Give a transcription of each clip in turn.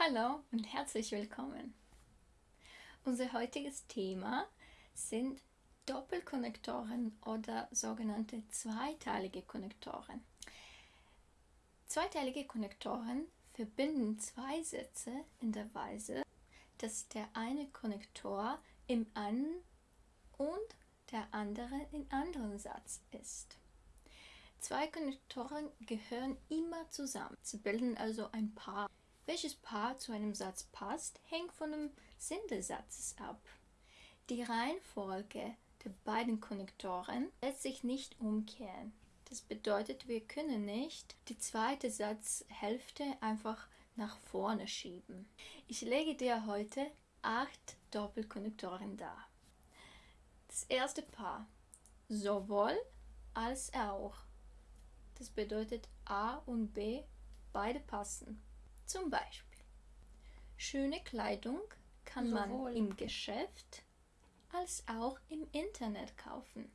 Hallo und herzlich willkommen. Unser heutiges Thema sind Doppelkonnektoren oder sogenannte zweiteilige Konnektoren. Zweiteilige Konnektoren verbinden zwei Sätze in der Weise, dass der eine Konnektor im einen und der andere im anderen Satz ist. Zwei Konnektoren gehören immer zusammen. Sie bilden also ein Paar. Welches Paar zu einem Satz passt, hängt von dem Sinn des Satzes ab. Die Reihenfolge der beiden Konnektoren lässt sich nicht umkehren. Das bedeutet, wir können nicht die zweite Satzhälfte einfach nach vorne schieben. Ich lege dir heute acht Doppelkonnektoren dar. Das erste Paar. Sowohl als auch. Das bedeutet A und B, beide passen. Zum Beispiel, schöne Kleidung kann Sowohl. man im Geschäft als auch im Internet kaufen.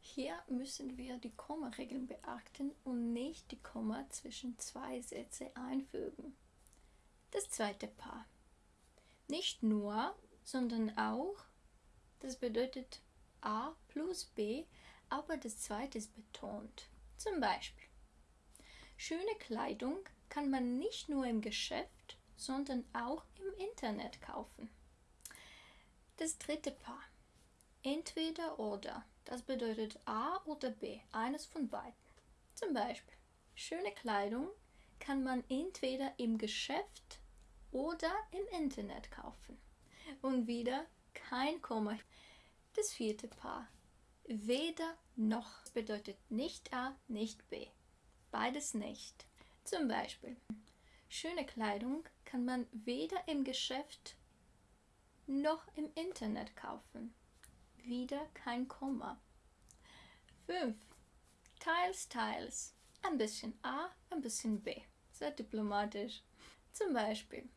Hier müssen wir die Kommaregeln beachten und nicht die Komma zwischen zwei Sätze einfügen. Das zweite Paar. Nicht nur, sondern auch, das bedeutet A plus B, aber das zweite ist betont. Zum Beispiel, schöne Kleidung kann man nicht nur im Geschäft, sondern auch im Internet kaufen. Das dritte Paar. Entweder oder. Das bedeutet A oder B, eines von beiden. Zum Beispiel, schöne Kleidung kann man entweder im Geschäft oder im Internet kaufen. Und wieder kein Komma. Das vierte Paar. Weder noch bedeutet nicht A, nicht B. Beides nicht. Zum Beispiel, schöne Kleidung kann man weder im Geschäft noch im Internet kaufen. Wieder kein Komma. 5. Teils, teils. Ein bisschen A, ein bisschen B. Sehr diplomatisch. Zum Beispiel,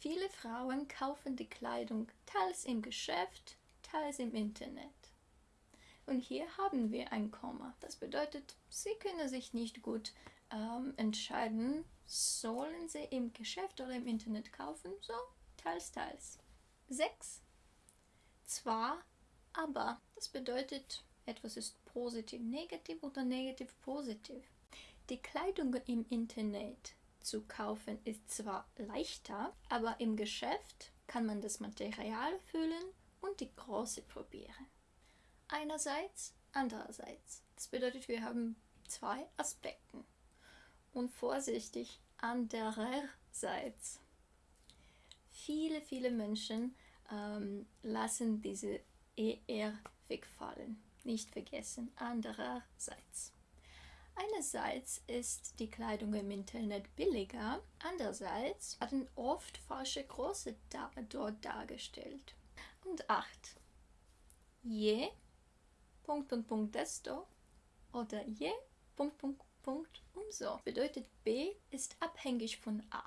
viele Frauen kaufen die Kleidung teils im Geschäft, teils im Internet. Und hier haben wir ein Komma. Das bedeutet, sie können sich nicht gut ähm, entscheiden, sollen sie im Geschäft oder im Internet kaufen? So, teils, teils. 6. Zwar, aber. Das bedeutet, etwas ist positiv, negativ oder negativ, positiv. Die Kleidung im Internet zu kaufen ist zwar leichter, aber im Geschäft kann man das Material fühlen und die Größe probieren. Einerseits, andererseits. Das bedeutet, wir haben zwei Aspekte und vorsichtig andererseits. Viele, viele Menschen ähm, lassen diese ER wegfallen. Nicht vergessen, andererseits. Einerseits ist die Kleidung im Internet billiger, andererseits werden oft falsche Größe da dort dargestellt. Und 8. Je Punkt und Punkt desto oder je Punkt, Punkt, Punkt umso. Bedeutet B ist abhängig von A.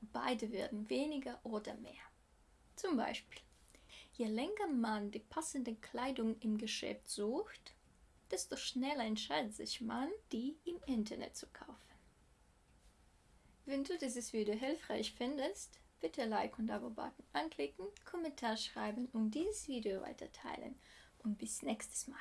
Beide werden weniger oder mehr. Zum Beispiel, je länger man die passende Kleidung im Geschäft sucht, desto schneller entscheidet sich man, die im Internet zu kaufen. Wenn du dieses Video hilfreich findest, bitte Like und Abo-Button anklicken, Kommentar schreiben und dieses Video weiter teilen. Und bis nächstes Mal.